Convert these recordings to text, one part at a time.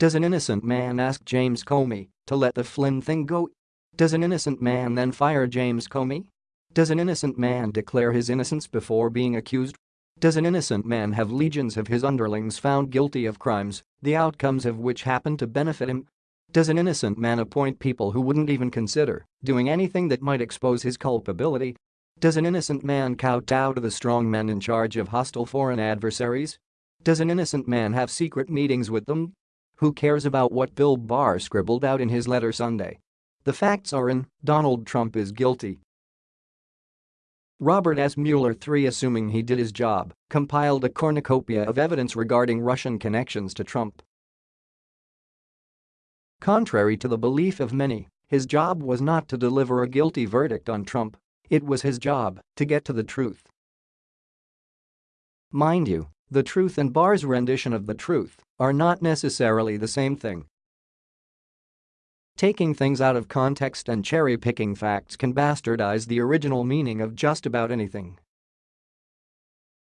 Does an innocent man ask James Comey to let the Flynn thing go? Does an innocent man then fire James Comey? Does an innocent man declare his innocence before being accused? Does an innocent man have legions of his underlings found guilty of crimes, the outcomes of which happen to benefit him? Does an innocent man appoint people who wouldn't even consider doing anything that might expose his culpability? Does an innocent man kowtow to the strong men in charge of hostile foreign adversaries? Does an innocent man have secret meetings with them? Who cares about what Bill Barr scribbled out in his letter Sunday? The facts are in, Donald Trump is guilty. Robert S. Mueller III assuming he did his job, compiled a cornucopia of evidence regarding Russian connections to Trump. Contrary to the belief of many, his job was not to deliver a guilty verdict on Trump. It was his job to get to the truth. Mind you, the truth and Barr's rendition of the truth are not necessarily the same thing. Taking things out of context and cherry-picking facts can bastardize the original meaning of just about anything.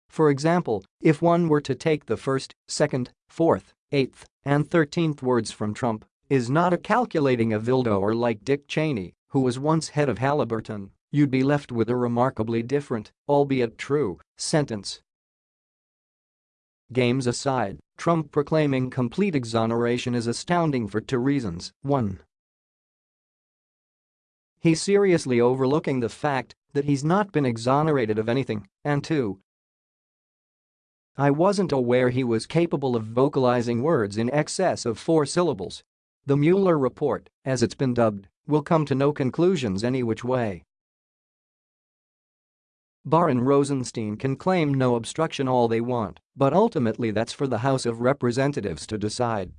For example, if one were to take the first, second, fourth, eighth, and thirteenth words from Trump, is not a calculating a Vildo or like Dick Cheney, who was once head of Halliburton, you'd be left with a remarkably different, albeit true, sentence. Games aside, Trump proclaiming complete exoneration is astounding for two reasons. 1. He's seriously overlooking the fact that he's not been exonerated of anything, and 2. I wasn't aware he was capable of vocalizing words in excess of four syllables. The Mueller report, as it's been dubbed, will come to no conclusions any which way. Barr and Rosenstein can claim no obstruction all they want, but ultimately that's for the House of Representatives to decide.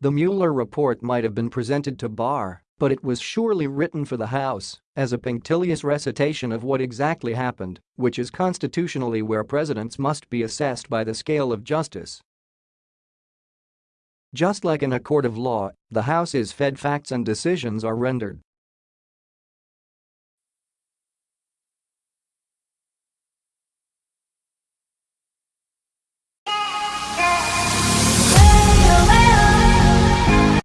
The Mueller report might have been presented to Barr, but it was surely written for the House as a punctilious recitation of what exactly happened, which is constitutionally where presidents must be assessed by the scale of justice. Just like in a court of law, the House is fed facts and decisions are rendered